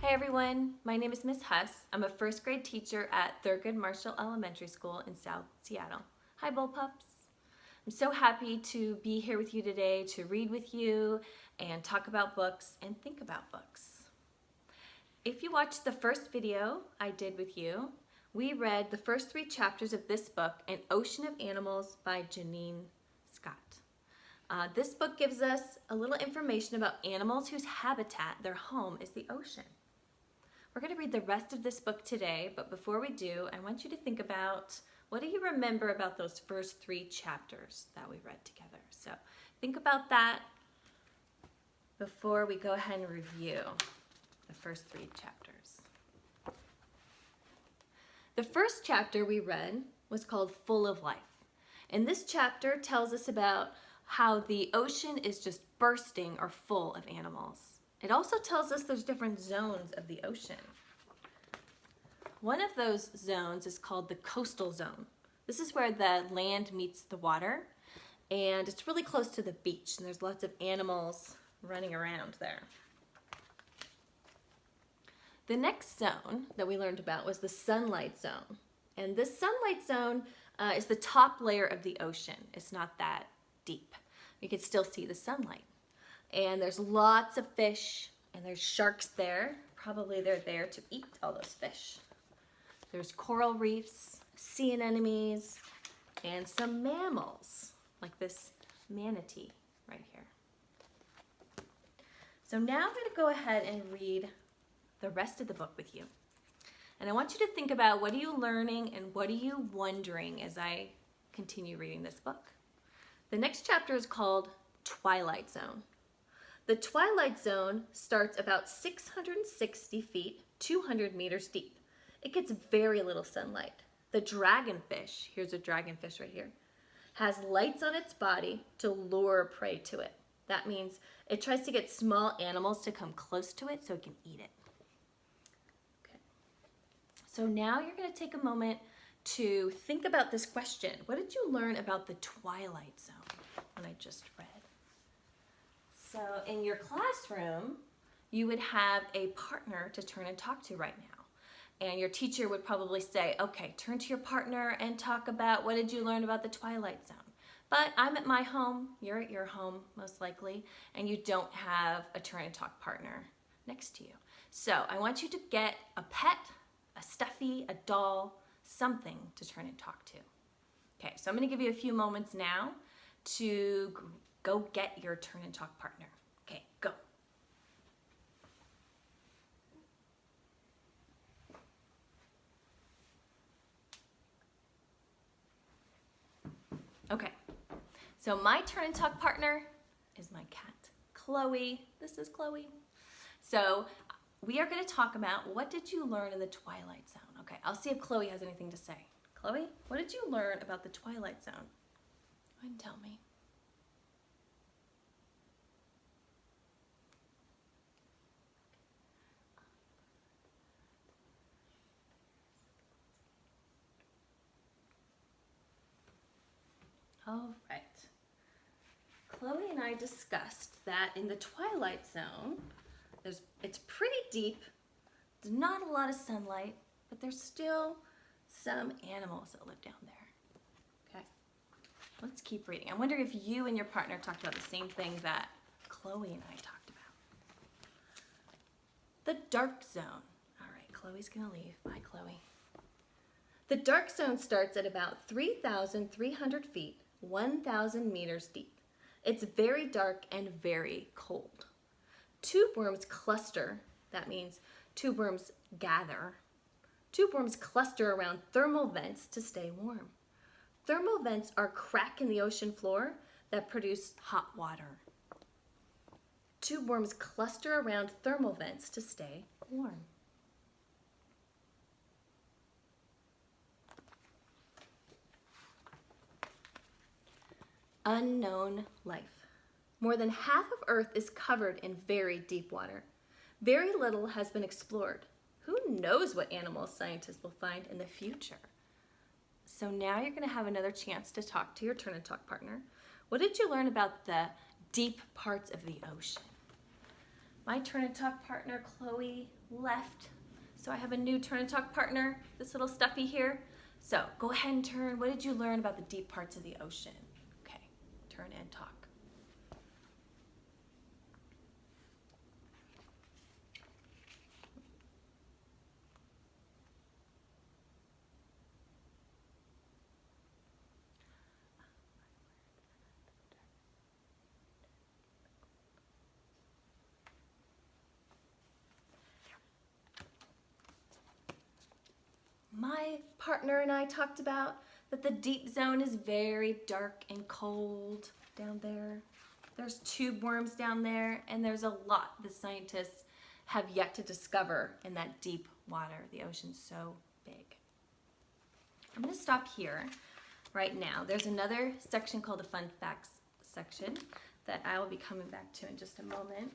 Hi everyone, my name is Miss Huss. I'm a first grade teacher at Thurgood Marshall Elementary School in South Seattle. Hi Bullpups. I'm so happy to be here with you today to read with you and talk about books and think about books. If you watched the first video I did with you, we read the first three chapters of this book, An Ocean of Animals by Janine Scott. Uh, this book gives us a little information about animals whose habitat, their home, is the ocean. We're going to read the rest of this book today, but before we do, I want you to think about what do you remember about those first three chapters that we read together? So think about that before we go ahead and review the first three chapters. The first chapter we read was called Full of Life. And this chapter tells us about how the ocean is just bursting or full of animals. It also tells us there's different zones of the ocean. One of those zones is called the coastal zone. This is where the land meets the water and it's really close to the beach and there's lots of animals running around there. The next zone that we learned about was the sunlight zone. And this sunlight zone uh, is the top layer of the ocean. It's not that deep. You can still see the sunlight and there's lots of fish and there's sharks there. Probably they're there to eat all those fish. There's coral reefs, sea anemones, and some mammals like this manatee right here. So now I'm going to go ahead and read the rest of the book with you. And I want you to think about what are you learning and what are you wondering as I continue reading this book. The next chapter is called Twilight Zone. The twilight zone starts about 660 feet, 200 meters deep. It gets very little sunlight. The dragonfish, here's a dragonfish right here, has lights on its body to lure prey to it. That means it tries to get small animals to come close to it so it can eat it. Okay. So now you're going to take a moment to think about this question. What did you learn about the twilight zone when I just read? So in your classroom, you would have a partner to turn and talk to right now. And your teacher would probably say, okay, turn to your partner and talk about what did you learn about the twilight zone. But I'm at my home, you're at your home most likely, and you don't have a turn and talk partner next to you. So I want you to get a pet, a stuffy, a doll, something to turn and talk to. Okay, so I'm gonna give you a few moments now to Go get your turn and talk partner. Okay, go. Okay, so my turn and talk partner is my cat, Chloe. This is Chloe. So we are going to talk about what did you learn in the Twilight Zone? Okay, I'll see if Chloe has anything to say. Chloe, what did you learn about the Twilight Zone? Go ahead and tell me. All right. Chloe and I discussed that in the twilight zone, there's, it's pretty deep, there's not a lot of sunlight, but there's still some animals that live down there. Okay, let's keep reading. I wonder if you and your partner talked about the same thing that Chloe and I talked about. The dark zone. All right, Chloe's gonna leave. Bye, Chloe. The dark zone starts at about 3,300 feet 1,000 meters deep. It's very dark and very cold. Tube worms cluster, that means tube worms gather. Tube worms cluster around thermal vents to stay warm. Thermal vents are cracks in the ocean floor that produce hot water. Tube worms cluster around thermal vents to stay warm. Unknown life. More than half of Earth is covered in very deep water. Very little has been explored. Who knows what animals scientists will find in the future? So now you're gonna have another chance to talk to your turn and talk partner. What did you learn about the deep parts of the ocean? My turn and talk partner, Chloe, left. So I have a new turn and talk partner, this little stuffy here. So go ahead and turn. What did you learn about the deep parts of the ocean? Turn and talk. my partner and I talked about that the deep zone is very dark and cold down there. There's tube worms down there, and there's a lot the scientists have yet to discover in that deep water. The ocean's so big. I'm gonna stop here right now. There's another section called the fun facts section that I will be coming back to in just a moment.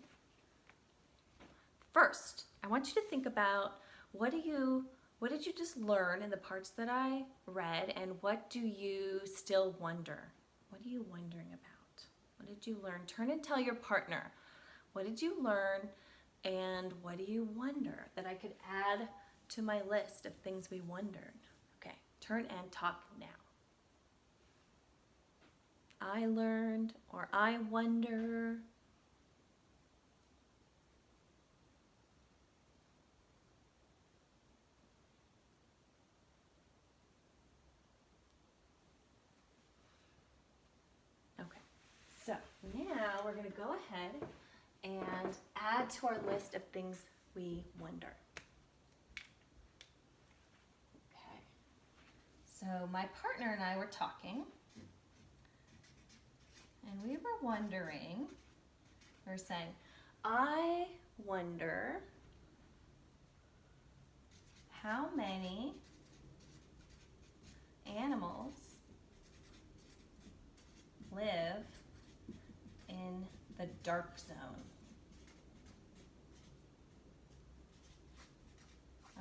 First, I want you to think about what do you what did you just learn in the parts that I read and what do you still wonder? What are you wondering about? What did you learn? Turn and tell your partner. What did you learn and what do you wonder that I could add to my list of things we wondered? Okay, turn and talk now. I learned or I wonder now we're going to go ahead and add to our list of things we wonder. Okay. So my partner and I were talking and we were wondering, we were saying, I wonder how many animals live in the dark zone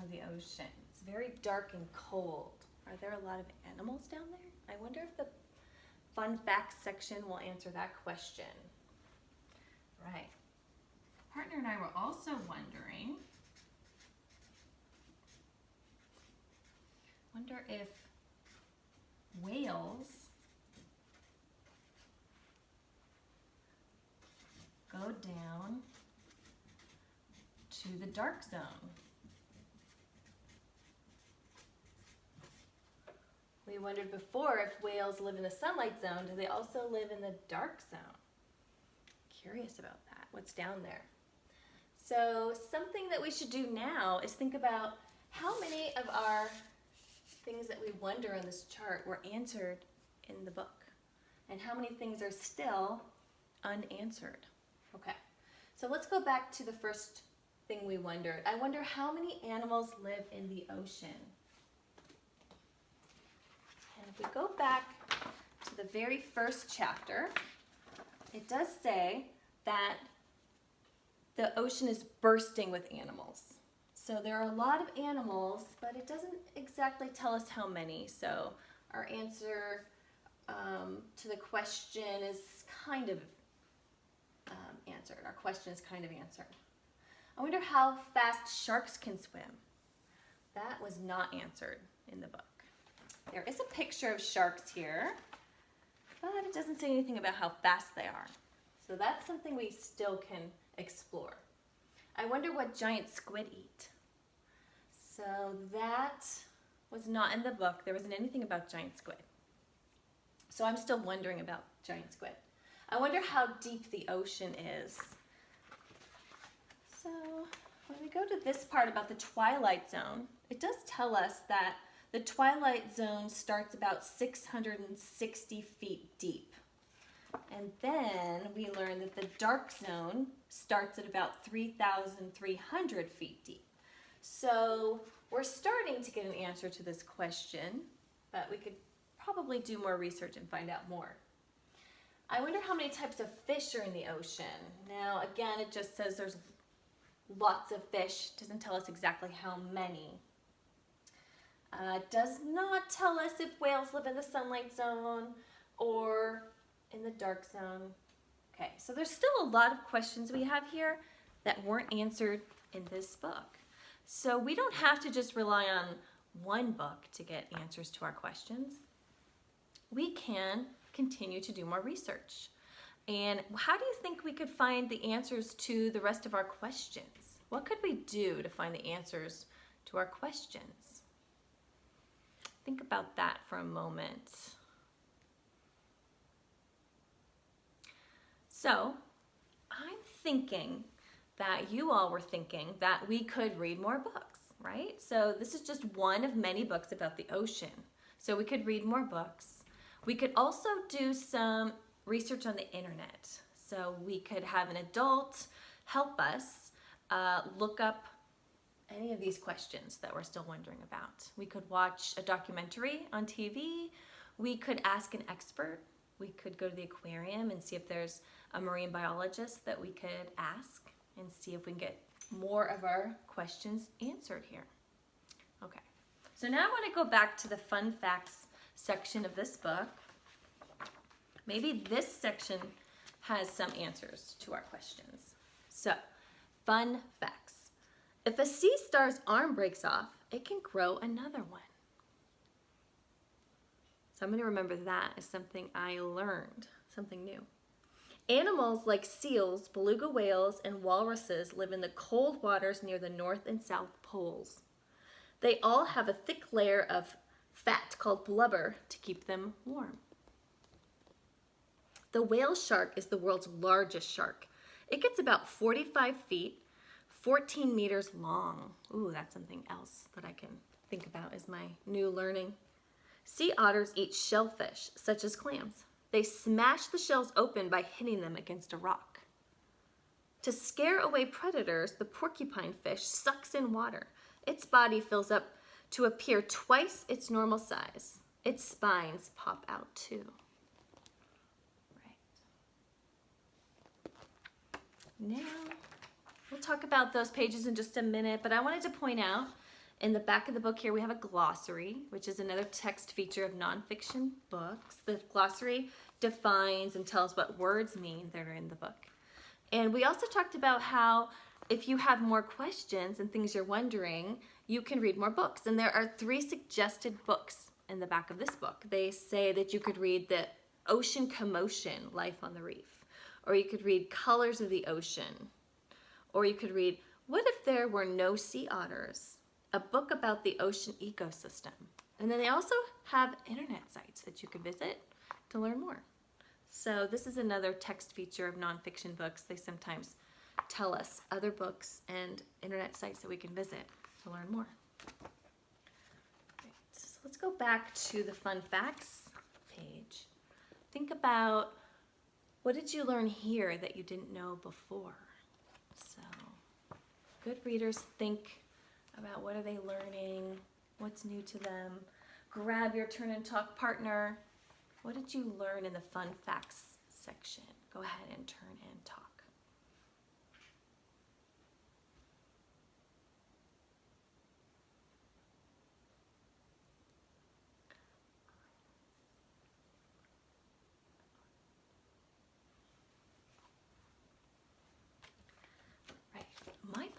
of the ocean. It's very dark and cold. Are there a lot of animals down there? I wonder if the fun facts section will answer that question. Right. Partner and I were also wondering, wonder if whales go down to the dark zone. We wondered before if whales live in the sunlight zone, do they also live in the dark zone? Curious about that, what's down there. So something that we should do now is think about how many of our things that we wonder on this chart were answered in the book and how many things are still unanswered. Okay, so let's go back to the first thing we wondered. I wonder how many animals live in the ocean. And if we go back to the very first chapter, it does say that the ocean is bursting with animals. So there are a lot of animals, but it doesn't exactly tell us how many. So our answer um, to the question is kind of answered. Our question is kind of answered. I wonder how fast sharks can swim. That was not answered in the book. There is a picture of sharks here, but it doesn't say anything about how fast they are. So that's something we still can explore. I wonder what giant squid eat. So that was not in the book. There wasn't anything about giant squid. So I'm still wondering about giant squid. I wonder how deep the ocean is. So when we go to this part about the twilight zone, it does tell us that the twilight zone starts about 660 feet deep. And then we learn that the dark zone starts at about 3,300 feet deep. So we're starting to get an answer to this question, but we could probably do more research and find out more. I wonder how many types of fish are in the ocean. Now, again, it just says there's lots of fish. Doesn't tell us exactly how many. Uh, does not tell us if whales live in the sunlight zone or in the dark zone. Okay, so there's still a lot of questions we have here that weren't answered in this book. So we don't have to just rely on one book to get answers to our questions. We can continue to do more research. And how do you think we could find the answers to the rest of our questions? What could we do to find the answers to our questions? Think about that for a moment. So, I'm thinking that you all were thinking that we could read more books, right? So, this is just one of many books about the ocean. So, we could read more books. We could also do some research on the internet. So we could have an adult help us uh, look up any of these questions that we're still wondering about. We could watch a documentary on TV. We could ask an expert. We could go to the aquarium and see if there's a marine biologist that we could ask and see if we can get more of our questions answered here. Okay, so now I want to go back to the fun facts section of this book. Maybe this section has some answers to our questions. So, fun facts. If a sea star's arm breaks off, it can grow another one. So I'm going to remember that as something I learned, something new. Animals like seals, beluga whales, and walruses live in the cold waters near the north and south poles. They all have a thick layer of fat called blubber to keep them warm. The whale shark is the world's largest shark. It gets about 45 feet, 14 meters long. Ooh, that's something else that I can think about as my new learning. Sea otters eat shellfish, such as clams. They smash the shells open by hitting them against a rock. To scare away predators, the porcupine fish sucks in water. Its body fills up to appear twice its normal size. Its spines pop out too. Right. Now, we'll talk about those pages in just a minute, but I wanted to point out in the back of the book here, we have a glossary, which is another text feature of nonfiction books. The glossary defines and tells what words mean that are in the book. And we also talked about how if you have more questions and things you're wondering, you can read more books. And there are three suggested books in the back of this book. They say that you could read The Ocean Commotion, Life on the Reef or you could read Colors of the Ocean, or you could read What If There Were No Sea Otters? A book about the ocean ecosystem. And then they also have internet sites that you could visit to learn more. So this is another text feature of nonfiction books. They sometimes tell us other books and internet sites that we can visit to learn more. Right, so let's go back to the fun facts page. Think about what did you learn here that you didn't know before? So, good readers think about what are they learning, what's new to them. Grab your turn and talk partner. What did you learn in the fun facts section? Go ahead and turn and talk.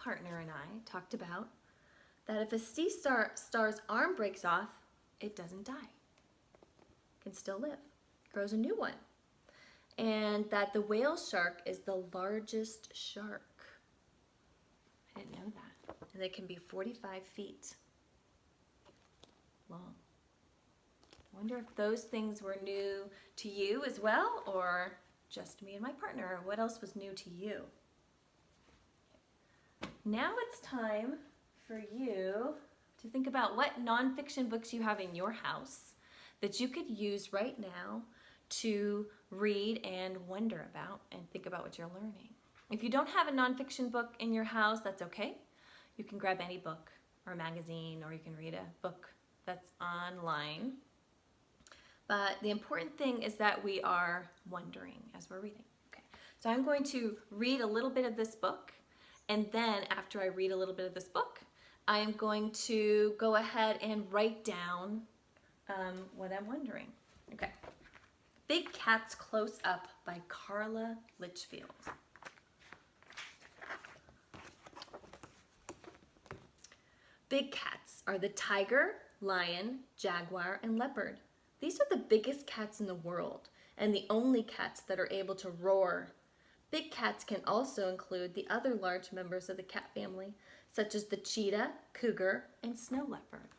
Partner and I talked about that if a sea star star's arm breaks off, it doesn't die. It can still live. grows a new one. And that the whale shark is the largest shark. I didn't know that. And they can be 45 feet long. I wonder if those things were new to you as well or just me and my partner. What else was new to you? Now it's time for you to think about what nonfiction books you have in your house that you could use right now to read and wonder about and think about what you're learning. If you don't have a nonfiction book in your house, that's okay. You can grab any book or magazine or you can read a book that's online. But the important thing is that we are wondering as we're reading. Okay, so I'm going to read a little bit of this book and then after I read a little bit of this book, I am going to go ahead and write down um, what I'm wondering. Okay. Big Cats Close Up by Carla Litchfield. Big cats are the tiger, lion, jaguar, and leopard. These are the biggest cats in the world and the only cats that are able to roar. Big cats can also include the other large members of the cat family, such as the cheetah, cougar, and snow leopard.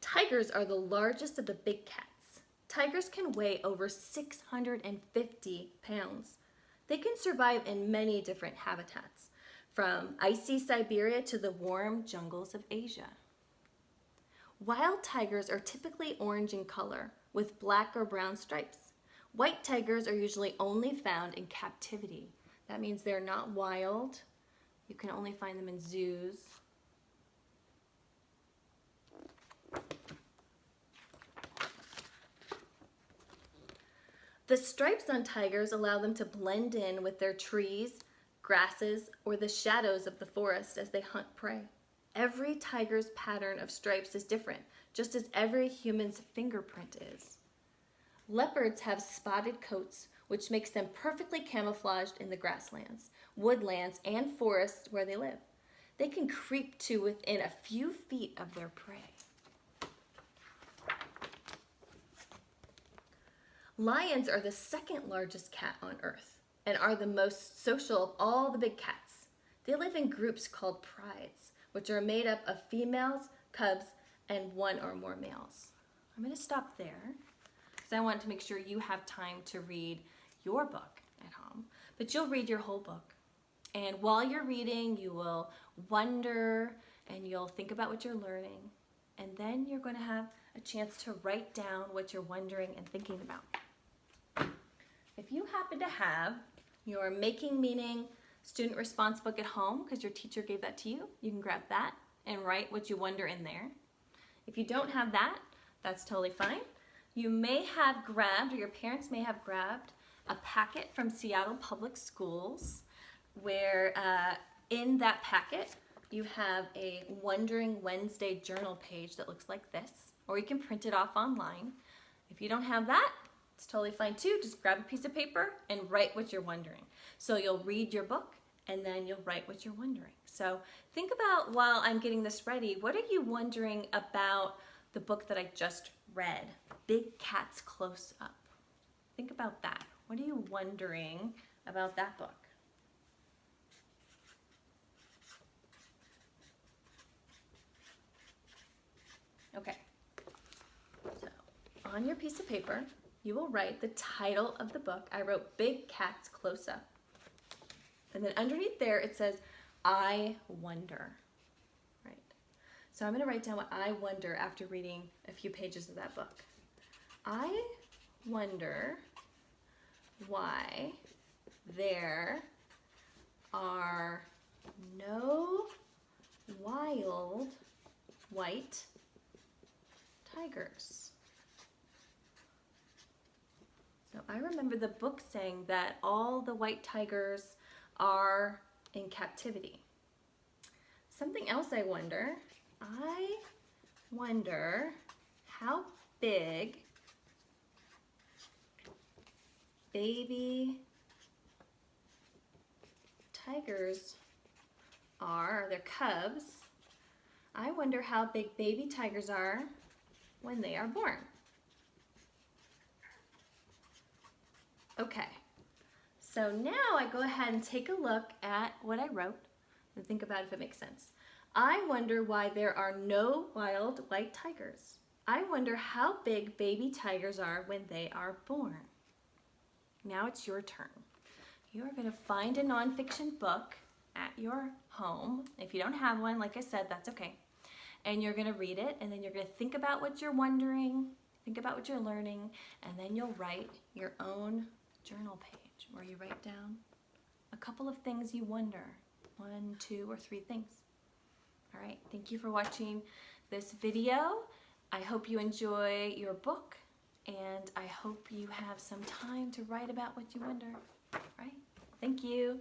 Tigers are the largest of the big cats. Tigers can weigh over 650 pounds. They can survive in many different habitats, from icy Siberia to the warm jungles of Asia. Wild tigers are typically orange in color with black or brown stripes. White tigers are usually only found in captivity. That means they're not wild. You can only find them in zoos. The stripes on tigers allow them to blend in with their trees, grasses, or the shadows of the forest as they hunt prey. Every tiger's pattern of stripes is different, just as every human's fingerprint is. Leopards have spotted coats, which makes them perfectly camouflaged in the grasslands, woodlands, and forests where they live. They can creep to within a few feet of their prey. Lions are the second largest cat on earth and are the most social of all the big cats. They live in groups called prides, which are made up of females, cubs, and one or more males. I'm going to stop there because I want to make sure you have time to read your book at home, but you'll read your whole book. And while you're reading, you will wonder and you'll think about what you're learning. And then you're going to have a chance to write down what you're wondering and thinking about. If you happen to have your Making Meaning student response book at home because your teacher gave that to you, you can grab that and write what you wonder in there. If you don't have that, that's totally fine. You may have grabbed, or your parents may have grabbed, a packet from Seattle Public Schools where uh, in that packet you have a Wondering Wednesday journal page that looks like this, or you can print it off online. If you don't have that, it's totally fine too. Just grab a piece of paper and write what you're wondering. So you'll read your book and then you'll write what you're wondering. So think about while I'm getting this ready, what are you wondering about the book that I just read, Big Cats Close Up? Think about that. What are you wondering about that book? Okay, so on your piece of paper, you will write the title of the book. I wrote Big Cats Close Up. And then underneath there it says, I wonder. Right. So I'm going to write down what I wonder after reading a few pages of that book. I wonder why there are no wild white tigers. So I remember the book saying that all the white tigers are in captivity. Something else I wonder, I wonder how big baby tigers are, they're cubs. I wonder how big baby tigers are when they are born. Okay, so now I go ahead and take a look at what I wrote and think about if it makes sense. I wonder why there are no wild white tigers. I wonder how big baby tigers are when they are born. Now it's your turn. You are going to find a nonfiction book at your home. If you don't have one, like I said, that's okay. And you're going to read it, and then you're going to think about what you're wondering, think about what you're learning, and then you'll write your own journal page where you write down a couple of things you wonder, one, two, or three things. All right, thank you for watching this video. I hope you enjoy your book and I hope you have some time to write about what you wonder. All right, thank you.